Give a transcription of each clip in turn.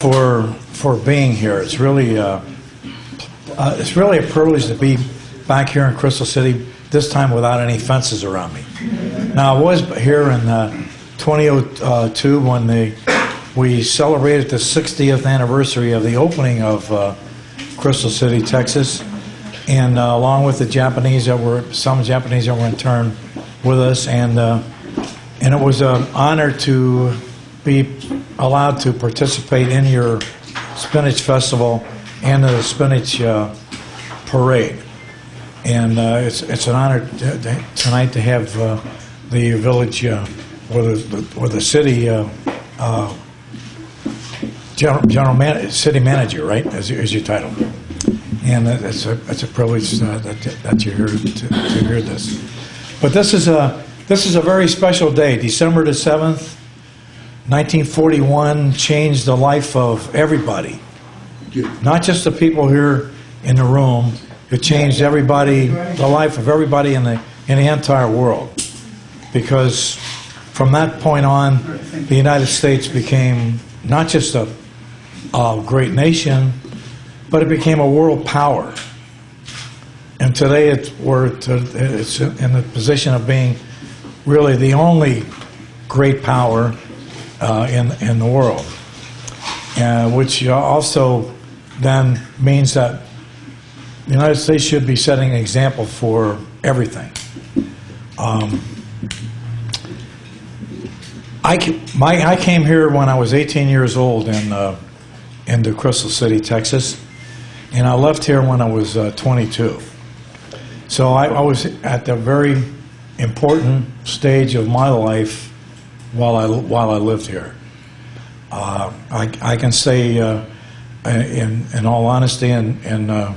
for for being here. It's really uh, uh, it's really a privilege to be back here in Crystal City. This time without any fences around me. Now I was here in uh, 2002 when they we celebrated the 60th anniversary of the opening of uh, Crystal City, Texas, and uh, along with the Japanese that were some Japanese that were in turn with us, and uh, and it was an honor to be allowed to participate in your spinach festival and the spinach uh, parade. And uh, it's it's an honor tonight to have uh, the village uh, or the or the city. Uh, uh, General, general man, city manager, right, as, your- as your title, and it's a it's a privilege that that you're here to, to hear this. But this is a this is a very special day. December the seventh, 1941, changed the life of everybody, not just the people here in the room. It changed everybody, the life of everybody in the in the entire world, because from that point on, the United States became not just a, a great nation, but it became a world power. And today to, it's in the position of being really the only great power uh, in, in the world. Uh, which also then means that the United States should be setting an example for everything. Um, I, my, I came here when I was 18 years old in, uh, into Crystal City, Texas, and I left here when I was uh, 22. So I, I was at the very important stage of my life while I, while I lived here. Uh, I, I can say, uh, in, in all honesty, and, and uh,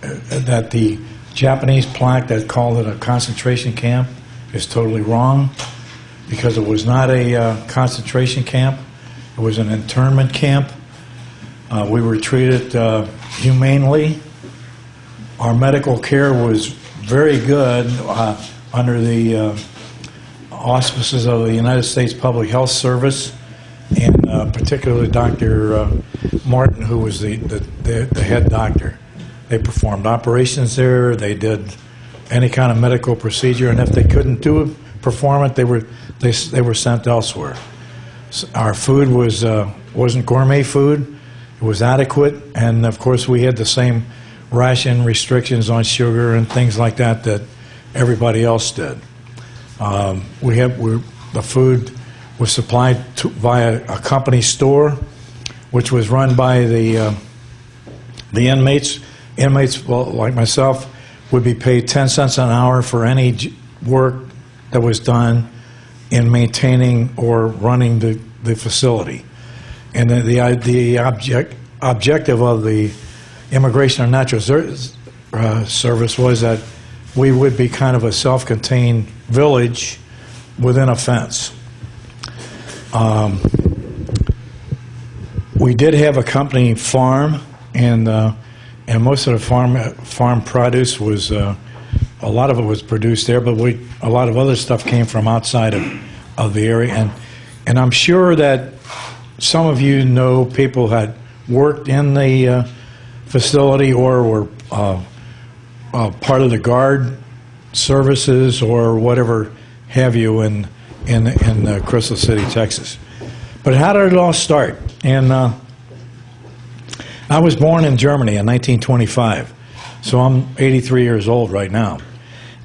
that the Japanese plaque that called it a concentration camp is totally wrong because it was not a uh, concentration camp. It was an internment camp. Uh, we were treated uh, humanely. Our medical care was very good under the auspices of the United States Public Health Service, and uh, particularly Dr. Uh, Martin, who was the, the, the, the head doctor. They performed operations there. They did any kind of medical procedure, and if they couldn't do it, perform it, they were they, they were sent elsewhere. S- Our food was uh, wasn't gourmet food; it was adequate, and of course we had the same ration restrictions on sugar and things like that that everybody else did. Um, we have we, the food was supplied to, via a company store, which was run by the uh, the inmates. Inmates, well, like myself, would be paid 10 cents an hour for any work that was done in maintaining or running the, the facility. And the, the, the object, objective of the Immigration and Natural uh, Service was that we would be kind of a self-contained village within a fence. Um, we did have a company farm, and uh, and most of the farm farm produce was uh, a lot of it was produced there, but we a lot of other stuff came from outside of, of the area, and and I'm sure that some of you know people had worked in the uh, facility or were uh, part of the guard services or whatever have you in in in uh, Crystal City, Texas. But how did it all start? And uh, I was born in Germany in 1925, so I'm 83 years old right now.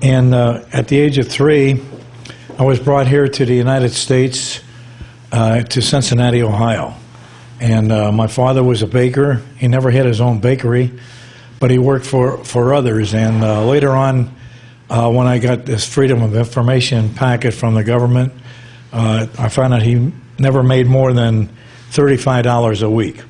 And uh, at the age of three, I was brought here to the United States, uh, to Cincinnati, Ohio. And uh, my father was a baker. He never had his own bakery, but he worked for, for others. And uh, later on, uh, when I got this Freedom of Information packet from the government, uh, I found out he never made more than $35 a week.